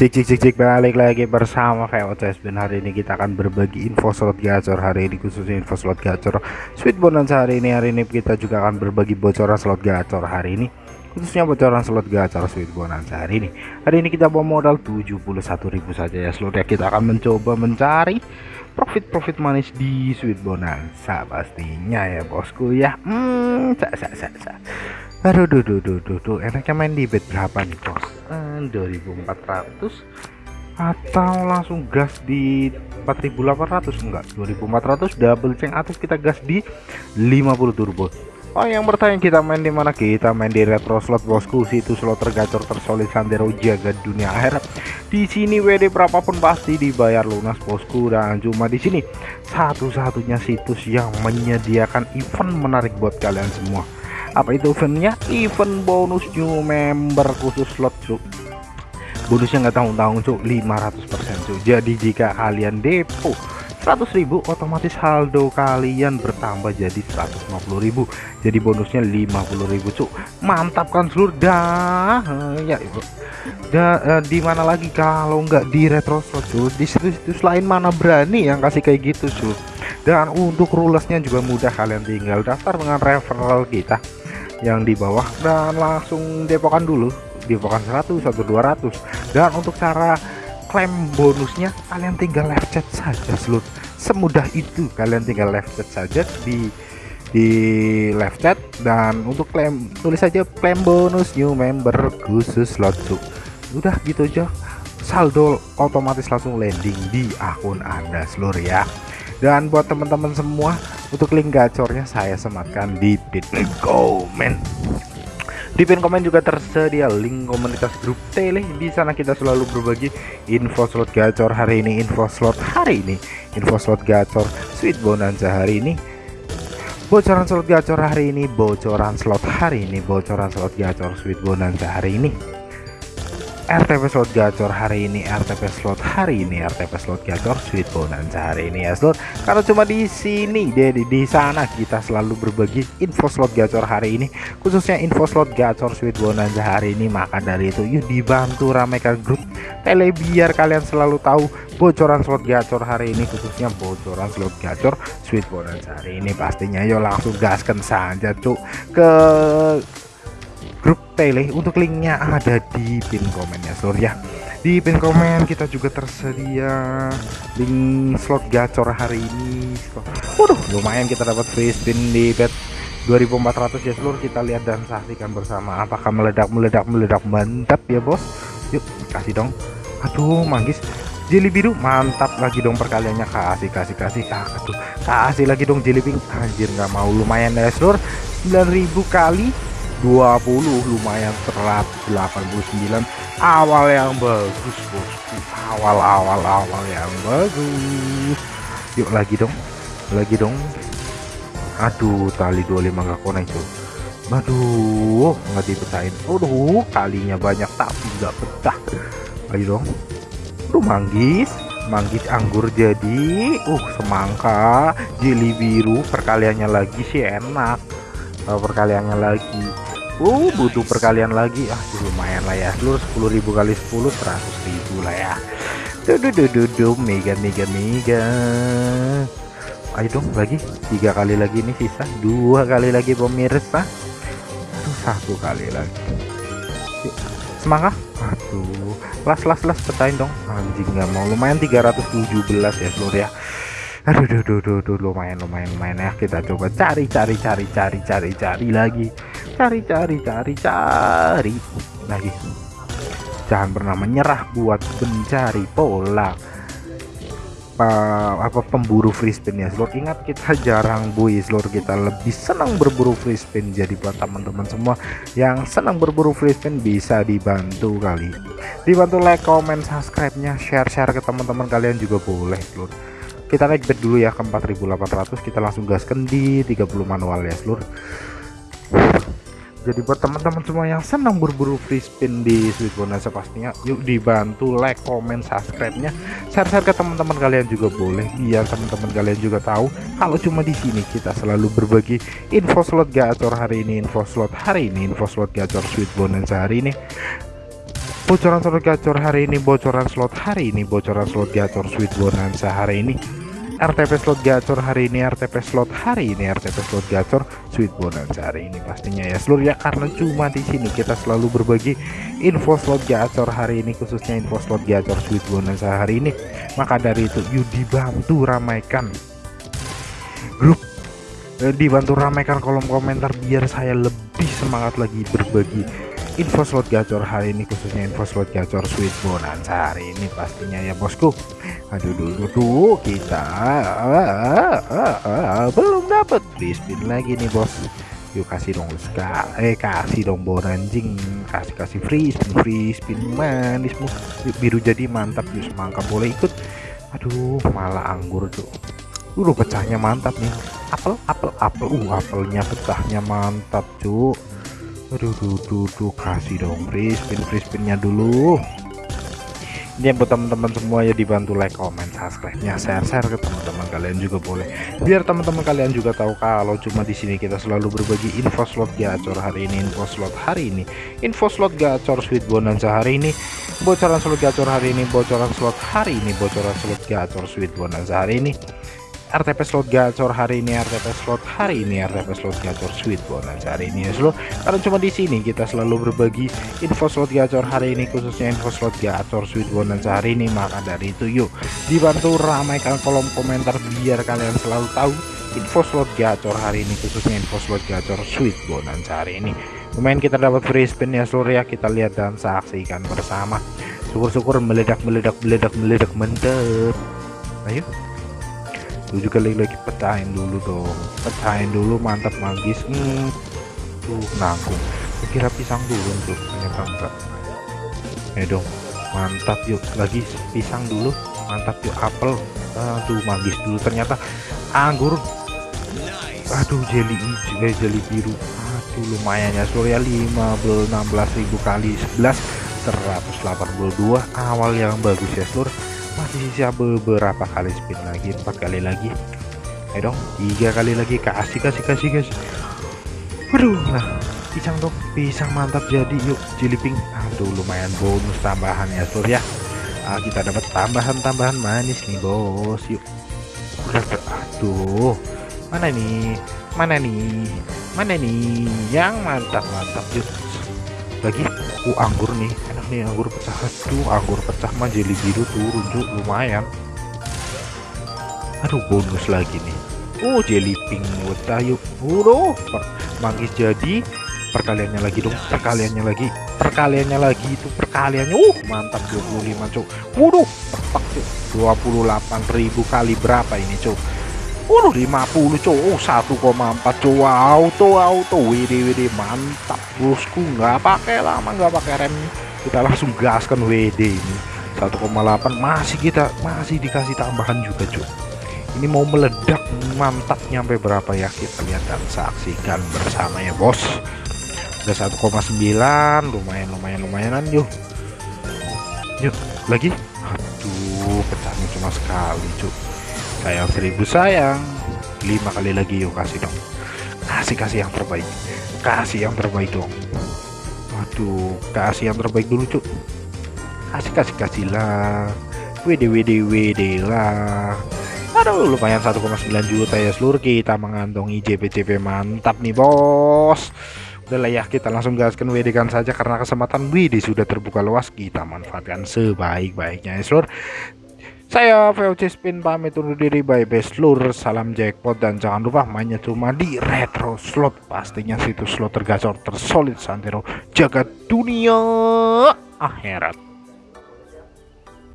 Cik cik cik cik balik lagi bersama VOCS dan hari ini kita akan berbagi info slot gacor. Hari ini khususnya info slot gacor. Sweet bonanza hari ini hari ini kita juga akan berbagi bocoran slot gacor hari ini. Khususnya bocoran slot gacor Sweet bonanza hari ini. Hari ini kita bawa modal 71.000 saja ya. Slot ya kita akan mencoba mencari profit-profit manis di Sweet bonanza pastinya ya bosku ya. Hmm sa, sa, sa, sa. Aduh, duh, duh, duh, duh, duh. enaknya main di bet berapa nih bos? Eh, 2400 atau langsung gas di 4800 enggak 2400 double ceng atau kita gas di 50 turbo. Oh yang bertanya kita main di mana? Kita main di retro slot bosku. Situ slot tergacor tersolid sandero jaga dunia akhirat. Di sini WD berapapun pasti dibayar lunas bosku. Dan cuma di sini satu-satunya situs yang menyediakan event menarik buat kalian semua apa itu eventnya? Event bonus new member khusus slot cuk. Bonusnya nggak tanggung-tanggung cuk. 500% cuk. Jadi jika kalian depo 100.000 otomatis saldo kalian bertambah jadi 150.000 jadi bonusnya 50.000 cuk. Mantap kan seluruh dah ya da, uh, di mana lagi? Kalau nggak di retro slot di situs-situs lain mana berani yang kasih kayak gitu cuk? Dan untuk rulesnya juga mudah. Kalian tinggal daftar dengan referral kita yang di bawah dan langsung depokan dulu. Depokan 100 atau 200 dan untuk cara klaim bonusnya kalian tinggal live chat saja seluruh semudah itu kalian tinggal live chat saja di di live chat. Dan untuk klaim tulis saja klaim bonus new member khusus slot udah gitu aja. Saldo otomatis langsung landing di akun anda seluruh ya. Dan buat teman-teman semua untuk link gacornya saya sematkan di pin komen di pin komen juga tersedia link komunitas grup tele. Di sana kita selalu berbagi info slot gacor hari ini info slot hari ini info slot gacor sweet bonanza hari ini bocoran slot gacor hari ini bocoran slot hari ini bocoran slot gacor sweet bonanza hari ini RTP slot gacor hari ini RTP slot hari ini RTP slot gacor sweet bonanza hari ini ya slot. Karena cuma di sini jadi di sana kita selalu berbagi info slot gacor hari ini khususnya info slot gacor sweet bonanza hari ini. Maka dari itu yuk dibantu ramekan grup tele biar kalian selalu tahu bocoran slot gacor hari ini khususnya bocoran slot gacor sweet bonanza hari ini. Pastinya yuk langsung gaskan saja cuk. Ke grup tele untuk linknya ada di pin komen ya seluruh ya. Di pin komen kita juga tersedia link slot gacor hari ini waduh lumayan kita dapat free spin di bet 2400 ya seluruh kita lihat dan saksikan bersama apakah meledak meledak meledak. Mantap ya bos. Yuk kasih dong. Aduh manggis. Jeli biru mantap lagi dong perkaliannya. Kasih kasih kasih. Ah, aduh. Kasih lagi dong jeli pink anjir nggak mau. Lumayan ya seluruh 9000 kali 20 lumayan 189 awal yang bagus bosku. Awal-awal awal yang bagus. Yuk lagi dong. Lagi dong. Aduh tali 25 gak konek tuh aduh nggak dipecahin. Aduh kalinya banyak tapi nggak pecah. Ayo dong. Aduh manggis. Manggis anggur jadi uh semangka. Jeli biru perkaliannya lagi sih enak. Perkaliannya lagi uh butuh perkalian lagi. Ah lumayan lah ya. Seluruh 10.000 kali 10 100.000 lah ya. Duh duh duh mega mega mega. Ayo dong lagi. Tiga kali lagi nih sisa. Dua kali lagi pemirsa. Aduh satu kali lagi. Semangat. Aduh. Las las las petain dong. Anjing nggak mau. Lumayan 317 ya seluruh ya. Aduh duh, duh, duh, duh, lumayan lumayan lumayan ya. Kita coba cari cari cari cari cari cari lagi cari cari cari cari. Lagi jangan pernah menyerah buat mencari pola apa, apa pemburu free spin ya slot ingat kita jarang bui slot kita lebih senang berburu free spin jadi buat teman-teman semua yang senang berburu free spin bisa dibantu kali dibantu like comment subscribe nya share share ke teman-teman kalian juga boleh slot kita naik bet dulu ya ke 4800 kita langsung gaskan di 30 manual ya seluruh jadi buat teman-teman semua yang senang berburu free spin di Sweet Bonanza pastinya yuk dibantu like comment subscribe nya share-share ke teman-teman kalian juga boleh biar teman-teman kalian juga tahu kalau cuma di sini kita selalu berbagi info slot gacor hari ini info slot hari ini info slot gacor Sweet Bonanza hari ini. Bocoran slot gacor hari ini bocoran slot hari ini bocoran slot gacor sweet bonanza hari ini RTP slot gacor hari ini RTP slot hari ini RTP slot gacor sweet bonanza hari ini pastinya ya. Seluruh ya karena cuma di sini kita selalu berbagi info slot gacor hari ini khususnya info slot gacor sweet bonanza hari ini. Maka dari itu yuk dibantu ramaikan. Grup eh, dibantu ramaikan kolom komentar biar saya lebih semangat lagi berbagi info slot gacor hari ini khususnya info slot gacor sweet bonanza hari ini pastinya ya bosku aduh dulu tuh kita ah, ah, ah, belum dapat free lagi nih bos. Yuk kasih dong ska eh kasih dong bonanjing kasih kasih free spin free spin manis yuk biru jadi mantap yuk semangka boleh ikut? Aduh malah anggur tuh. Dulu pecahnya mantap nih. Apel apel apel. Uh apelnya pecahnya mantap cuk aduh duh, duh, duh, kasih dong free spin free spinnya dulu ini buat teman-teman semua ya dibantu like comment subscribe nya share share ke teman-teman kalian juga boleh. Biar teman-teman kalian juga tahu kalau cuma di sini kita selalu berbagi info slot gacor hari ini info slot hari ini info slot gacor sweet bonanza hari ini bocoran slot gacor hari ini bocoran slot hari ini bocoran slot gacor sweet bonanza hari ini RTP slot gacor hari ini RTP slot hari ini RTP slot gacor sweet bonus hari ini. Ya seluruh karena cuma di sini kita selalu berbagi info slot gacor hari ini khususnya info slot gacor sweet bonus hari ini. Maka dari itu yuk dibantu ramaikan kolom komentar biar kalian selalu tahu info slot gacor hari ini khususnya info slot gacor sweet bonus hari ini. Lumayan kita dapat free spin ya seluruh ya. Kita lihat dan saksikan bersama. Syukur-syukur meledak meledak meledak meledak mantap ayo tujuh kali lagi pecahin dulu dong. Pecahin dulu mantap magis. Hmm. tuh nanggung. Kira pisang dulu tuh ternyata enggak. Ya dong. Mantap yuk. Lagi pisang dulu. Mantap yuk. Apel. Aduh magis dulu ternyata. Anggur. Aduh jeli hijau eh, jeli biru. Aduh lumayan ya. Surya 15 16.000 kali 11 182 awal yang bagus ya seluruh masih sisa beberapa kali spin lagi empat kali lagi. Ayo dong tiga kali lagi kasih kasih kasih guys waduh nah pisang dong. Pisang mantap jadi yuk jeliping aduh lumayan bonus tambahan ya sur ya. Ah, kita dapat tambahan-tambahan manis nih bos. Yuk. Aduh mana nih mana nih mana nih yang mantap mantap yuk. Lagi uh anggur nih nih anggur pecah. Tuh anggur pecah mah jeli biru turun tuh lumayan. Aduh bonus lagi nih. Oh jelly pink wota yuk udah manggis jadi perkaliannya lagi dong perkaliannya lagi perkaliannya lagi itu perkaliannya. Uh mantap 25 cuk. Waduh tepak cuk. 28.000 kali berapa ini cuk? Waduh 50 cuk. Oh, 1,4 cuk. Auto auto WD WD mantap. Bosku nggak pakai lama nggak pakai rem kita langsung gaskan WD ini. 1,8 masih kita masih dikasih tambahan juga cuy ini mau meledak mantap nyampe berapa ya? Kita lihat dan saksikan bersama ya bos. Udah 1,9 lumayan lumayan lumayanan yuk. Yuk lagi? Aduh pecahnya cuma sekali cuy sayang seribu sayang. Lima kali lagi yuk kasih dong. Kasih kasih yang terbaik. Kasih yang terbaik dong Kasih yang terbaik dulu cuk. Kasih kasih kasih lah. WD WD WD lah. Aduh, lumayan 1,9 juta ya seluruh kita mengantongi JPCP mantap nih bos. Udahlah ya kita langsung gaskan WD kan saja karena kesempatan WD sudah terbuka luas kita manfaatkan sebaik-baiknya ya seluruh saya VOC Spin pamit undur diri by best lur salam jackpot dan jangan lupa mainnya cuma di retro slot. Pastinya situs slot tergacor tersolid santero. Jaga dunia akhirat